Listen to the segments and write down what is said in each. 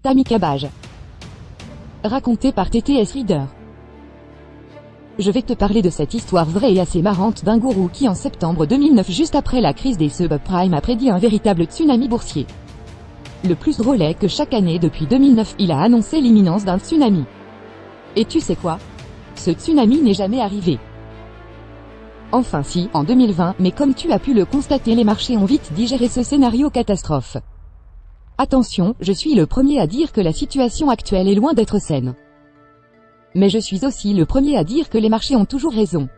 Tammy Cabage. Raconté par TTS Reader. Je vais te parler de cette histoire vraie et assez marrante d'un gourou qui en septembre 2009 juste après la crise des subprimes a prédit un véritable tsunami boursier. Le plus drôle est que chaque année depuis 2009 il a annoncé l'imminence d'un tsunami. Et tu sais quoi? Ce tsunami n'est jamais arrivé. Enfin si, en 2020, mais comme tu as pu le constater les marchés ont vite digéré ce scénario catastrophe. Attention, je suis le premier à dire que la situation actuelle est loin d'être saine. Mais je suis aussi le premier à dire que les marchés ont toujours raison.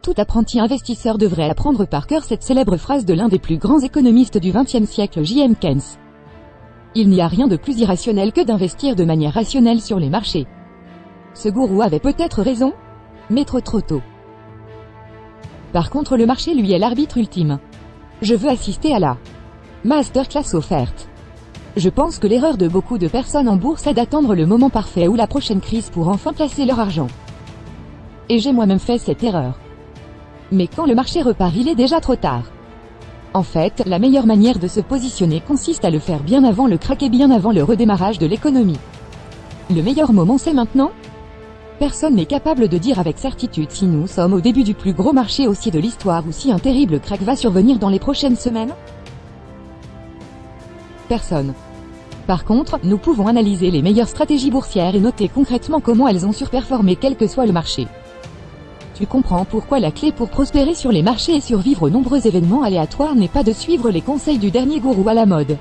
Tout apprenti investisseur devrait apprendre par cœur cette célèbre phrase de l'un des plus grands économistes du XXe siècle J.M. Keynes. Il n'y a rien de plus irrationnel que d'investir de manière rationnelle sur les marchés. Ce gourou avait peut-être raison, mais trop trop tôt. Par contre le marché lui est l'arbitre ultime. Je veux assister à la Masterclass offerte. Je pense que l'erreur de beaucoup de personnes en bourse est d'attendre le moment parfait ou la prochaine crise pour enfin placer leur argent. Et j'ai moi-même fait cette erreur. Mais quand le marché repart il est déjà trop tard. En fait, la meilleure manière de se positionner consiste à le faire bien avant le crack et bien avant le redémarrage de l'économie. Le meilleur moment c'est maintenant Personne n'est capable de dire avec certitude si nous sommes au début du plus gros marché haussier de l'histoire ou si un terrible crack va survenir dans les prochaines semaines personne. Par contre, nous pouvons analyser les meilleures stratégies boursières et noter concrètement comment elles ont surperformé quel que soit le marché. Tu comprends pourquoi la clé pour prospérer sur les marchés et survivre aux nombreux événements aléatoires n'est pas de suivre les conseils du dernier gourou à la mode.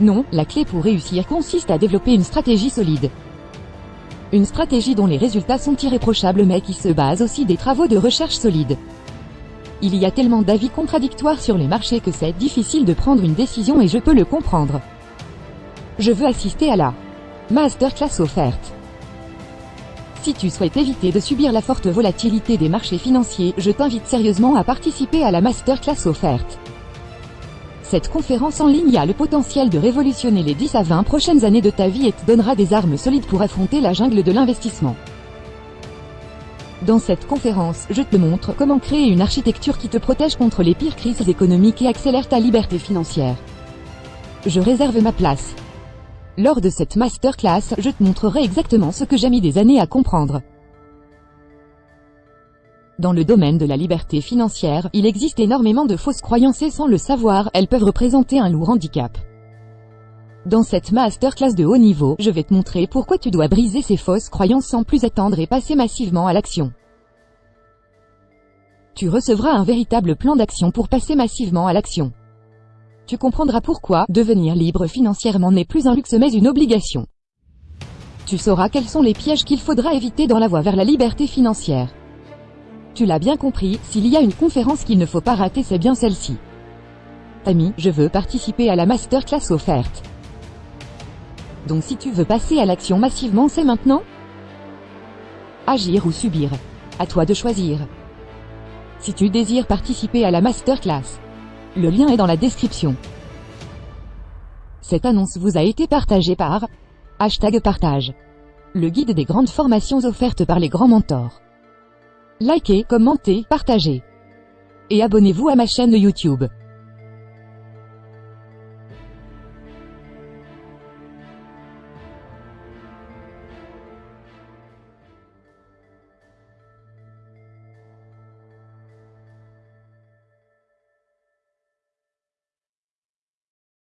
Non, la clé pour réussir consiste à développer une stratégie solide. Une stratégie dont les résultats sont irréprochables mais qui se base aussi des travaux de recherche solides. Il y a tellement d'avis contradictoires sur les marchés que c'est difficile de prendre une décision et je peux le comprendre. Je veux assister à la masterclass offerte. Si tu souhaites éviter de subir la forte volatilité des marchés financiers, je t'invite sérieusement à participer à la masterclass offerte. Cette conférence en ligne a le potentiel de révolutionner les 10 à 20 prochaines années de ta vie et te donnera des armes solides pour affronter la jungle de l'investissement. Dans cette conférence, je te montre comment créer une architecture qui te protège contre les pires crises économiques et accélère ta liberté financière. Je réserve ma place. Lors de cette masterclass, je te montrerai exactement ce que j'ai mis des années à comprendre. Dans le domaine de la liberté financière, il existe énormément de fausses croyances et sans le savoir, elles peuvent représenter un lourd handicap. Dans cette masterclass de haut niveau, je vais te montrer pourquoi tu dois briser ces fausses croyances sans plus attendre et passer massivement à l'action. Tu recevras un véritable plan d'action pour passer massivement à l'action. Tu comprendras pourquoi devenir libre financièrement n'est plus un luxe mais une obligation. Tu sauras quels sont les pièges qu'il faudra éviter dans la voie vers la liberté financière. Tu l'as bien compris, s'il y a une conférence qu'il ne faut pas rater c'est bien celle-ci. Ami, je veux participer à la masterclass offerte. Donc si tu veux passer à l'action massivement c'est maintenant Agir ou subir. À toi de choisir. Si tu désires participer à la masterclass, le lien est dans la description. Cette annonce vous a été partagée par Hashtag partage. Le guide des grandes formations offertes par les grands mentors. Likez, commentez, partagez. Et abonnez-vous à ma chaîne YouTube.